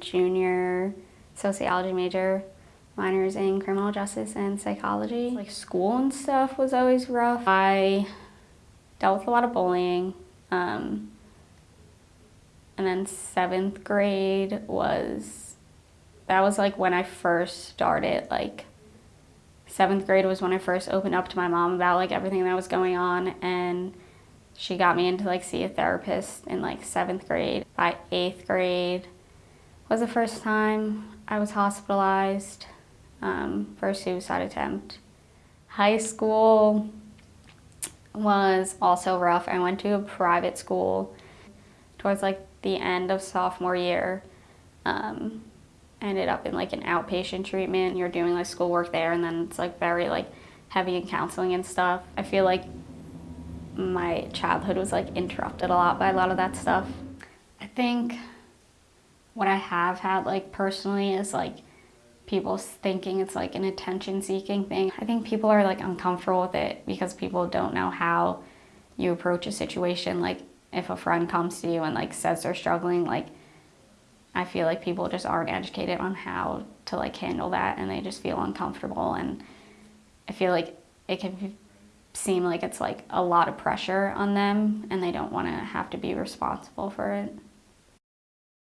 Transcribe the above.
junior sociology major, minors in criminal justice and psychology. Like school and stuff was always rough. I dealt with a lot of bullying. Um, and then seventh grade was, that was like when I first started, like seventh grade was when I first opened up to my mom about like everything that was going on and she got me into like see a therapist in like seventh grade. By eighth grade was the first time I was hospitalized um, for a suicide attempt. High school was also rough. I went to a private school towards like the end of sophomore year. Um, ended up in like an outpatient treatment. You're doing like schoolwork there and then it's like very like heavy in counseling and stuff. I feel like my childhood was like interrupted a lot by a lot of that stuff. I think what I have had like personally is like people thinking it's like an attention seeking thing. I think people are like uncomfortable with it because people don't know how you approach a situation. Like if a friend comes to you and like says they're struggling, like I feel like people just aren't educated on how to like handle that and they just feel uncomfortable and I feel like it can seem like it's like a lot of pressure on them and they don't want to have to be responsible for it.